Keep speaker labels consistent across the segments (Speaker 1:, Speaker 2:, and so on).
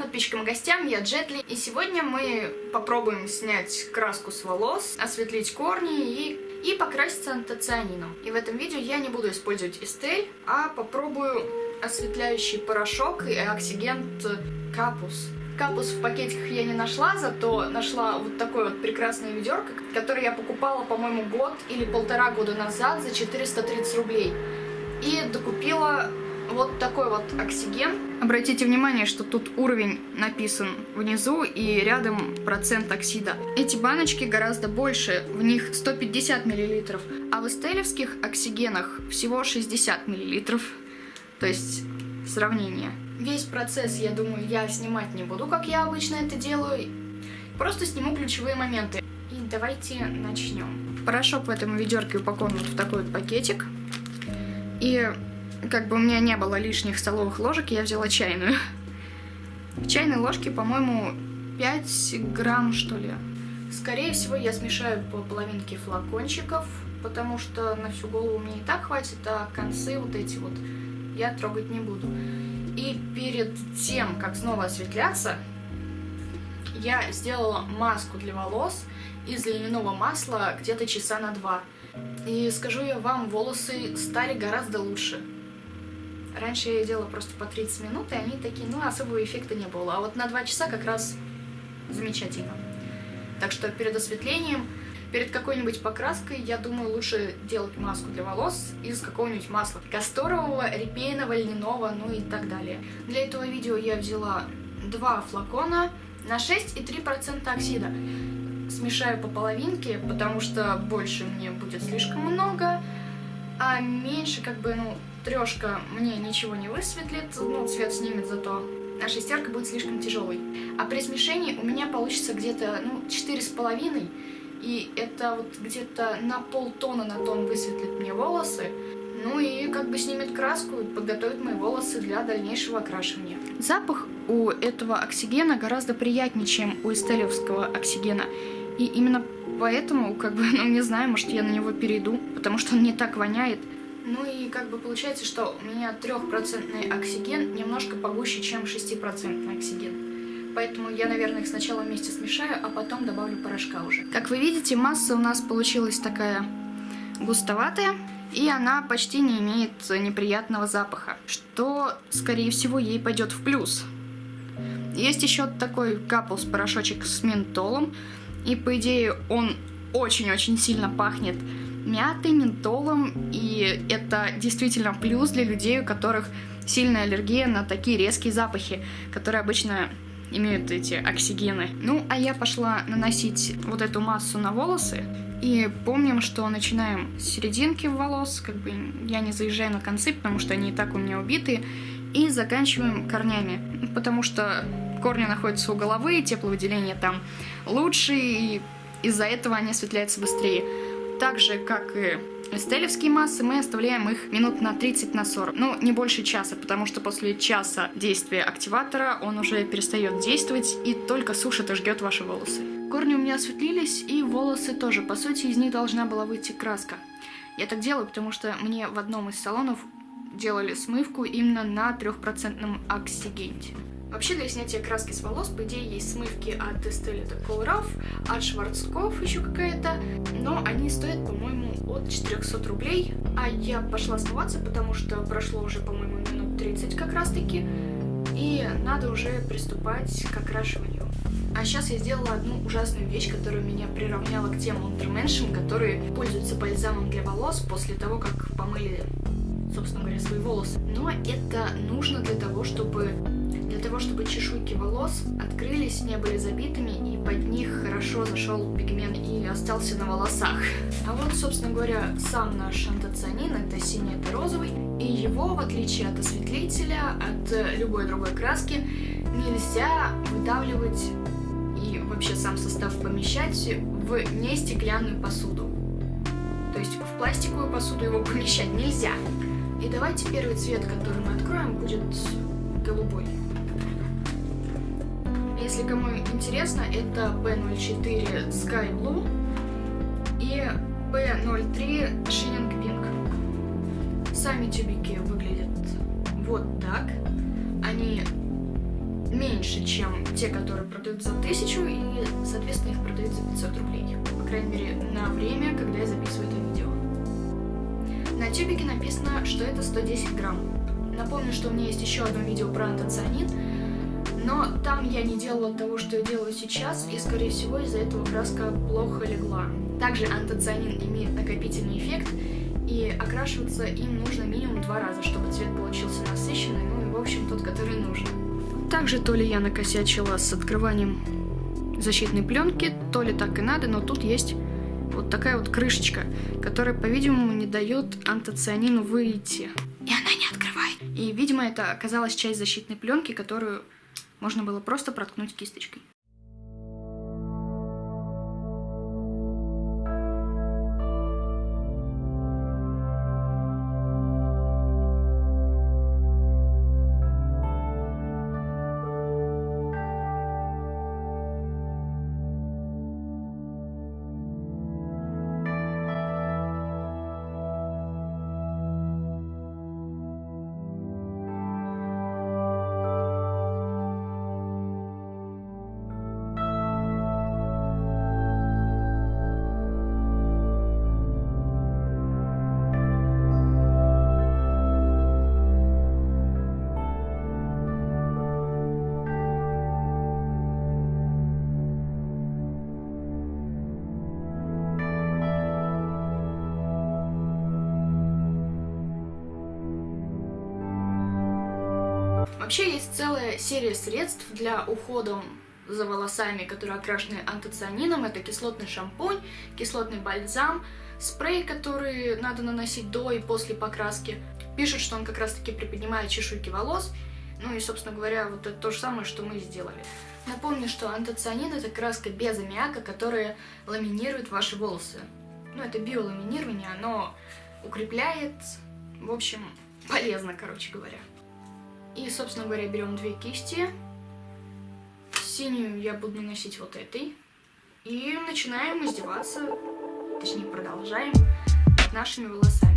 Speaker 1: подписчикам и гостям, я Джетли, и сегодня мы попробуем снять краску с волос, осветлить корни и, и покраситься антоцианином. И в этом видео я не буду использовать эстель, а попробую осветляющий порошок и оксигент капус. Капус в пакетиках я не нашла, зато нашла вот такое вот прекрасное ведерко, которое я покупала, по-моему, год или полтора года назад за 430 рублей. И докупила вот такой вот оксиген. Обратите внимание, что тут уровень написан внизу и рядом процент оксида. Эти баночки гораздо больше, в них 150 мл, а в эстелевских оксигенах всего 60 мл. То есть сравнение. Весь процесс, я думаю, я снимать не буду, как я обычно это делаю. Просто сниму ключевые моменты. И давайте начнем. Порошок в этом ведерке упакован в такой вот пакетик. И как бы у меня не было лишних столовых ложек, я взяла чайную. В чайной ложке, по-моему, 5 грамм, что ли. Скорее всего, я смешаю по половинке флакончиков, потому что на всю голову мне и так хватит, а концы вот эти вот я трогать не буду. И перед тем, как снова осветляться, я сделала маску для волос из льняного масла где-то часа на два. И скажу я вам, волосы стали гораздо лучше. Раньше я делала просто по 30 минут, и они такие, ну, особого эффекта не было. А вот на 2 часа как раз замечательно. Так что перед осветлением, перед какой-нибудь покраской, я думаю, лучше делать маску для волос из какого-нибудь масла. Касторового, репейного, льняного, ну и так далее. Для этого видео я взяла два флакона на 6,3% оксида. Смешаю по половинке, потому что больше мне будет слишком много, а меньше как бы, ну, трешка мне ничего не высветлит, ну, цвет снимет зато, а шестерка будет слишком тяжелой. А при смешении у меня получится где-то, ну, четыре с половиной, и это вот где-то на полтона на тон высветлит мне волосы, ну и как бы снимет краску и подготовит мои волосы для дальнейшего окрашивания. Запах у этого оксигена гораздо приятнее, чем у эстелевского оксигена. И именно поэтому, как бы, ну не знаю, может я на него перейду, потому что он не так воняет. Ну и как бы получается, что у меня трехпроцентный оксиген немножко погуще, чем 6% оксиген. Поэтому я, наверное, их сначала вместе смешаю, а потом добавлю порошка уже. Как вы видите, масса у нас получилась такая густоватая, и она почти не имеет неприятного запаха, что, скорее всего, ей пойдет в плюс. Есть еще такой капус порошочек с ментолом, и по идее он очень-очень сильно пахнет мятой, ментолом, и это действительно плюс для людей, у которых сильная аллергия на такие резкие запахи, которые обычно имеют эти оксигены. Ну, а я пошла наносить вот эту массу на волосы, и помним, что начинаем с серединки волос, как бы я не заезжаю на концы, потому что они и так у меня убиты, и заканчиваем корнями, потому что корни находятся у головы, тепловыделение там лучше, и из-за этого они осветляются быстрее. Так же, как и эстелевские массы, мы оставляем их минут на 30 на 40. Ну, не больше часа, потому что после часа действия активатора он уже перестает действовать и только сушит и ждет ваши волосы. Корни у меня осветлились, и волосы тоже. По сути, из них должна была выйти краска. Я так делаю, потому что мне в одном из салонов делали смывку именно на трехпроцентном оксигенте. Вообще для снятия краски с волос, по идее, есть смывки от Estelle de Coloraf, от Шварцкопф еще какая-то, но они стоят, по-моему, от 400 рублей. А я пошла смываться, потому что прошло уже, по-моему, минут 30 как раз-таки, и надо уже приступать к окрашиванию. А сейчас я сделала одну ужасную вещь, которая меня приравняла к тем лондерменшам, которые пользуются бальзамом для волос после того, как помыли, собственно говоря, свои волосы. Но это нужно для того, чтобы для того, чтобы чешуйки волос открылись, не были забитыми, и под них хорошо зашел пигмент и остался на волосах. А вот, собственно говоря, сам наш антоцианин, это синий, это розовый, и его, в отличие от осветлителя, от любой другой краски, нельзя выдавливать и вообще сам состав помещать в нестеклянную посуду. То есть в пластиковую посуду его помещать нельзя. И давайте первый цвет, который мы откроем, будет голубой. Если кому интересно, это P04 Sky Blue и P03 Shining Pink. Сами тюбики выглядят вот так. Они меньше, чем те, которые продают за 1000, и, соответственно, их продают за 500 рублей. По крайней мере, на время, когда я записываю это видео. На тюбике написано, что это 110 грамм. Напомню, что у меня есть еще одно видео про антоцианин, но там я не делала того, что я делаю сейчас, и, скорее всего, из-за этого краска плохо легла. Также антоцианин имеет накопительный эффект, и окрашиваться им нужно минимум два раза, чтобы цвет получился насыщенный, ну и, в общем, тот, который нужен. Также то ли я накосячила с открыванием защитной пленки, то ли так и надо, но тут есть вот такая вот крышечка, которая, по-видимому, не дает антоцианину выйти. И она не открывает. И, видимо, это оказалась часть защитной пленки, которую можно было просто проткнуть кисточкой. Вообще есть целая серия средств для ухода за волосами, которые окрашены антоцианином. Это кислотный шампунь, кислотный бальзам, спрей, который надо наносить до и после покраски. Пишут, что он как раз таки приподнимает чешуйки волос. Ну и, собственно говоря, вот это то же самое, что мы сделали. Напомню, что антоцианин это краска без аммиака, которая ламинирует ваши волосы. Ну, это биоламинирование, оно укрепляет, в общем, полезно, короче говоря. И, собственно говоря, берем две кисти. Синюю я буду наносить вот этой. И начинаем издеваться, точнее продолжаем, над нашими волосами.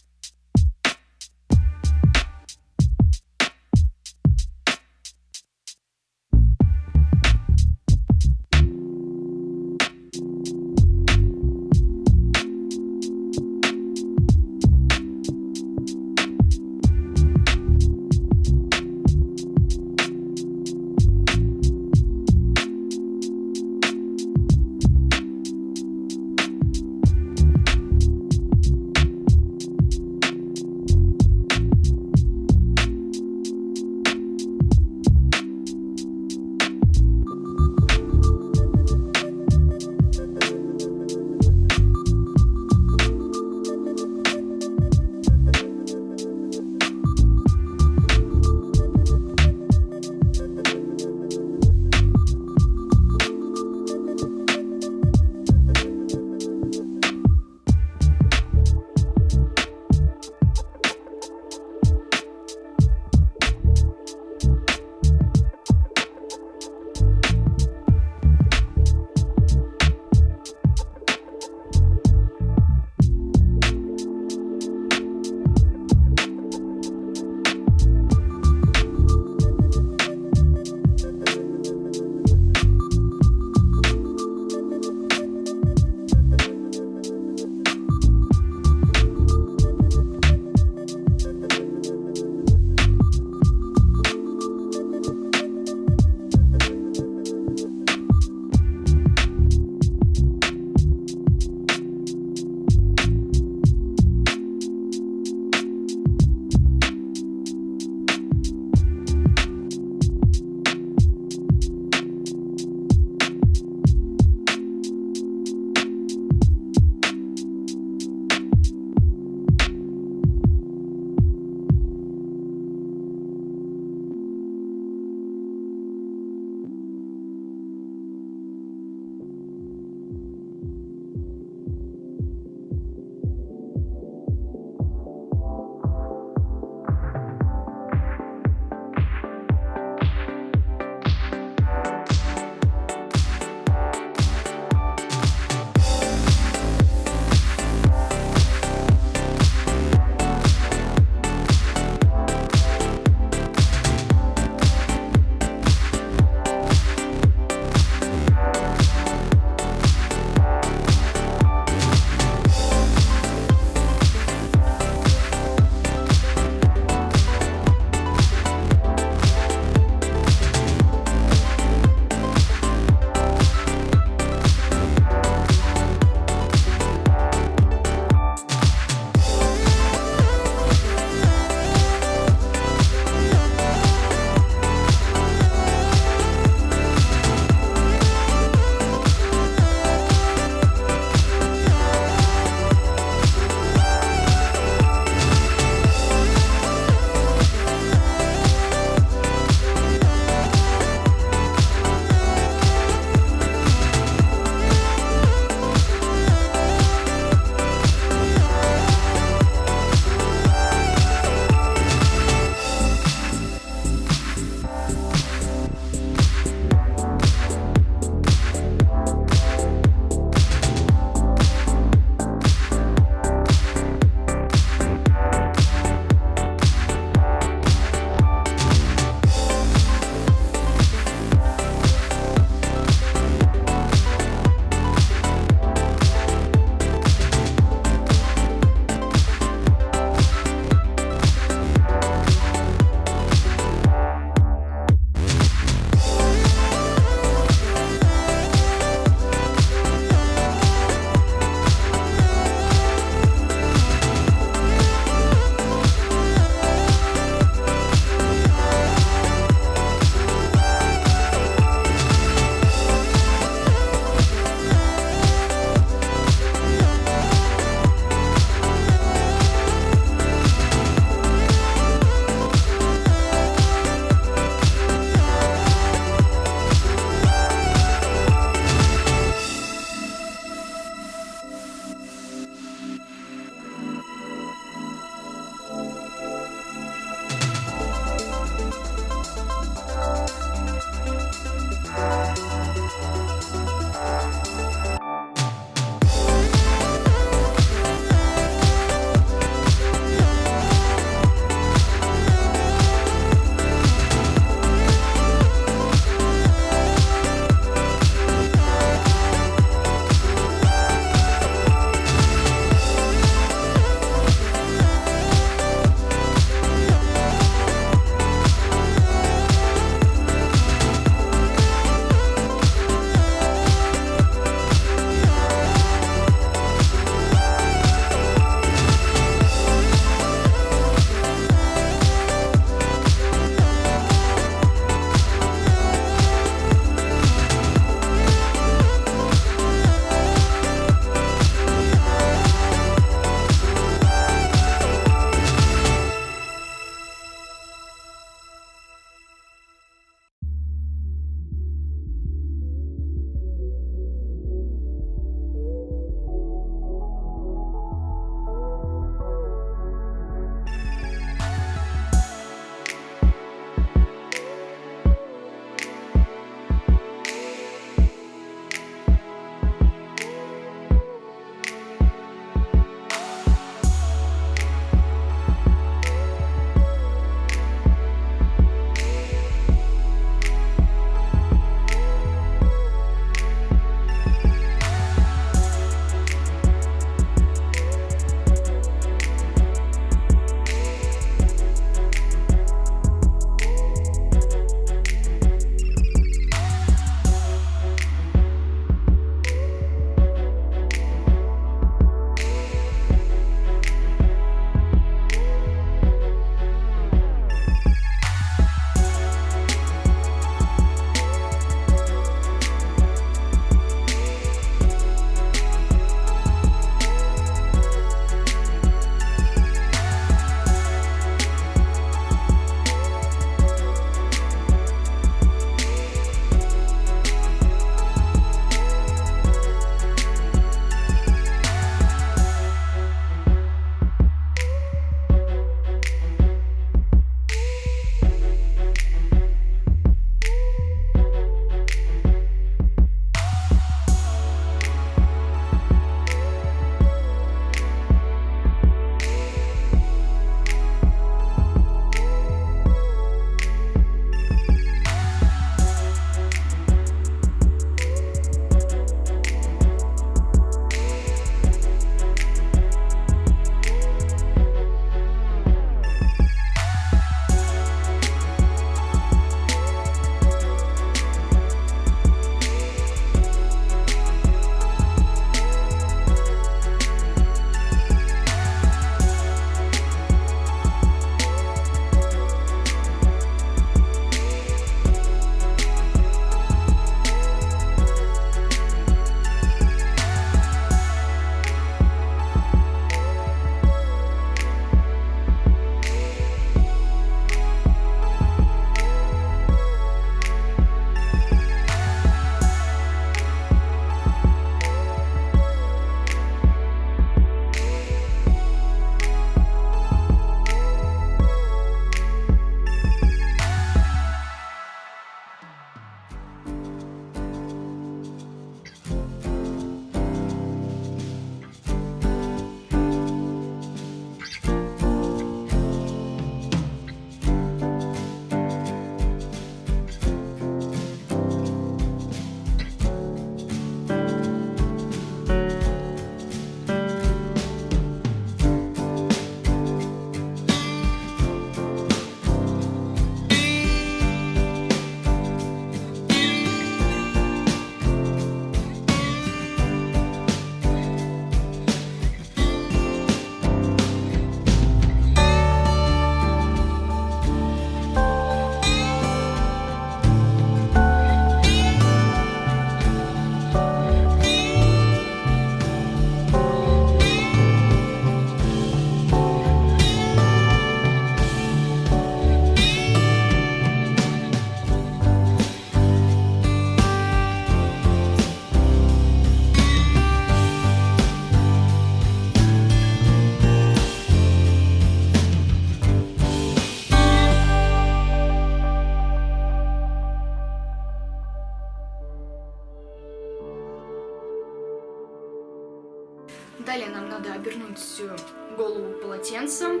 Speaker 1: Голову полотенцем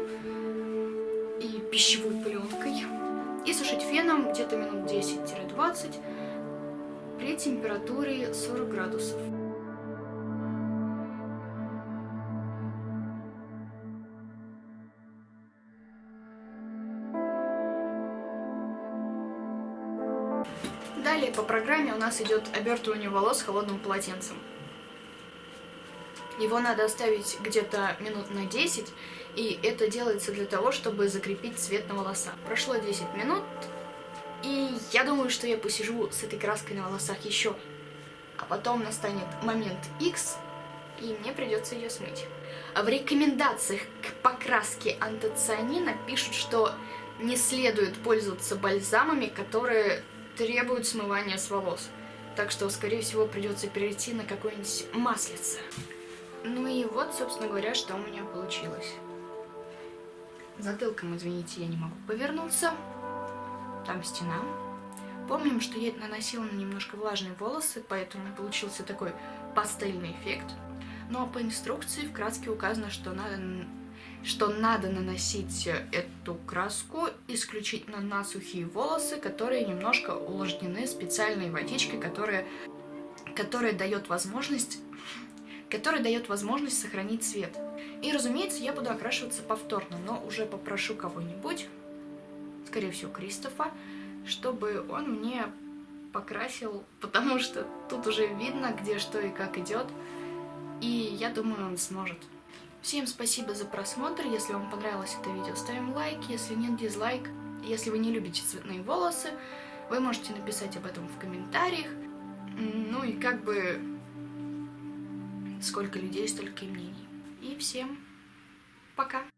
Speaker 1: и пищевой пленкой и сушить феном где-то минут 10-20 при температуре 40 градусов. Далее по программе у нас идет обертывание волос холодным полотенцем. Его надо оставить где-то минут на 10, и это делается для того, чтобы закрепить цвет на волосах. Прошло 10 минут, и я думаю, что я посижу с этой краской на волосах еще. А потом настанет момент X, и мне придется ее смыть. В рекомендациях к покраске антоцианина пишут, что не следует пользоваться бальзамами, которые требуют смывания с волос. Так что, скорее всего, придется перейти на какое-нибудь маслице. Ну и вот, собственно говоря, что у меня получилось. Затылком, извините, я не могу повернуться. Там стена. Помним, что я наносила на немножко влажные волосы, поэтому получился такой пастельный эффект. Ну а по инструкции в краске указано, что надо что надо наносить эту краску исключительно на сухие волосы, которые немножко увлажнены специальной водичкой, которая, которая дает возможность которая дает возможность сохранить цвет. И, разумеется, я буду окрашиваться повторно, но уже попрошу кого-нибудь, скорее всего, Кристофа, чтобы он мне покрасил, потому что тут уже видно, где что и как идет, и я думаю, он сможет. Всем спасибо за просмотр. Если вам понравилось это видео, ставим лайк. Если нет, дизлайк. Если вы не любите цветные волосы, вы можете написать об этом в комментариях. Ну и как бы сколько людей, столько и мнений. И всем пока!